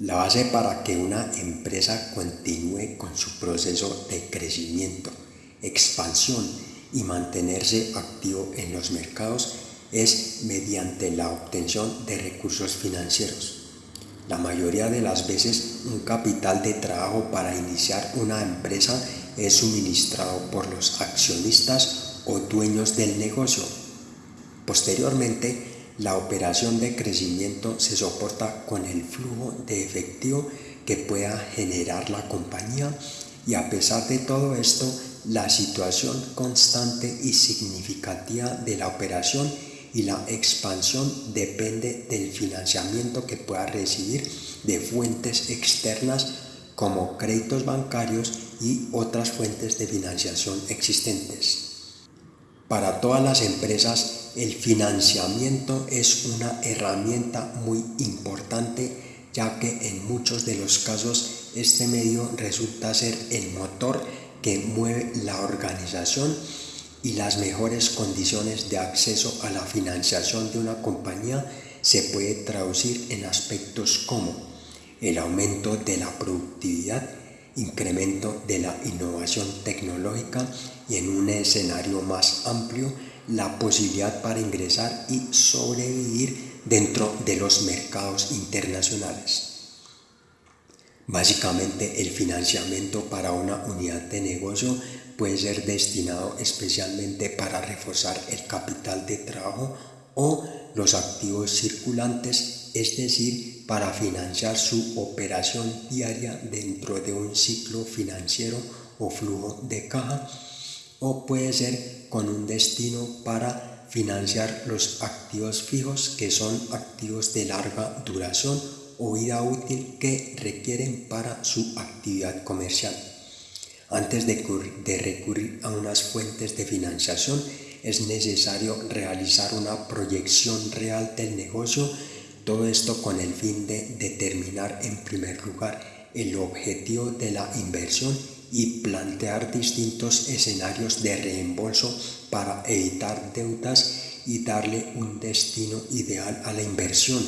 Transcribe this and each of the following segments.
La base para que una empresa continúe con su proceso de crecimiento, expansión y mantenerse activo en los mercados es mediante la obtención de recursos financieros. La mayoría de las veces un capital de trabajo para iniciar una empresa es suministrado por los accionistas o dueños del negocio. Posteriormente, la operación de crecimiento se soporta con el flujo de efectivo que pueda generar la compañía y a pesar de todo esto, la situación constante y significativa de la operación y la expansión depende del financiamiento que pueda recibir de fuentes externas como créditos bancarios y otras fuentes de financiación existentes. Para todas las empresas, el financiamiento es una herramienta muy importante ya que en muchos de los casos este medio resulta ser el motor que mueve la organización y las mejores condiciones de acceso a la financiación de una compañía se puede traducir en aspectos como el aumento de la productividad, incremento de la innovación tecnológica y en un escenario más amplio la posibilidad para ingresar y sobrevivir dentro de los mercados internacionales. Básicamente el financiamiento para una unidad de negocio puede ser destinado especialmente para reforzar el capital de trabajo o los activos circulantes, es decir, para financiar su operación diaria dentro de un ciclo financiero o flujo de caja, o puede ser con un destino para financiar los activos fijos que son activos de larga duración o vida útil que requieren para su actividad comercial. Antes de, recurrir a unas fuentes de financiación, es necesario realizar una proyección real del negocio, todo esto con el fin de determinar en primer lugar el objetivo de la inversión y plantear distintos escenarios de reembolso para evitar deudas y darle un destino ideal a la inversión.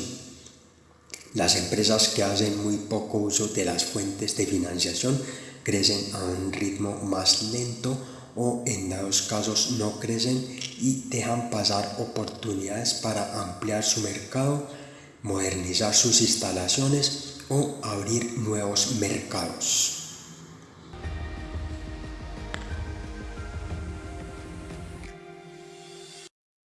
Las empresas que hacen muy poco uso de las fuentes de financiación crecen a un ritmo más lento o en dados casos no crecen y dejan pasar oportunidades para ampliar su mercado, modernizar sus instalaciones o abrir nuevos mercados.